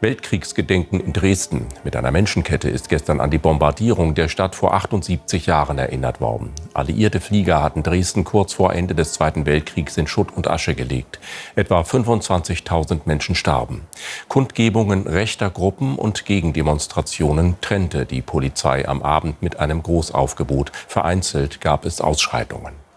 Weltkriegsgedenken in Dresden. Mit einer Menschenkette ist gestern an die Bombardierung der Stadt vor 78 Jahren erinnert worden. Alliierte Flieger hatten Dresden kurz vor Ende des Zweiten Weltkriegs in Schutt und Asche gelegt. Etwa 25.000 Menschen starben. Kundgebungen rechter Gruppen und Gegendemonstrationen trennte die Polizei am Abend mit einem Großaufgebot. Vereinzelt gab es Ausschreitungen.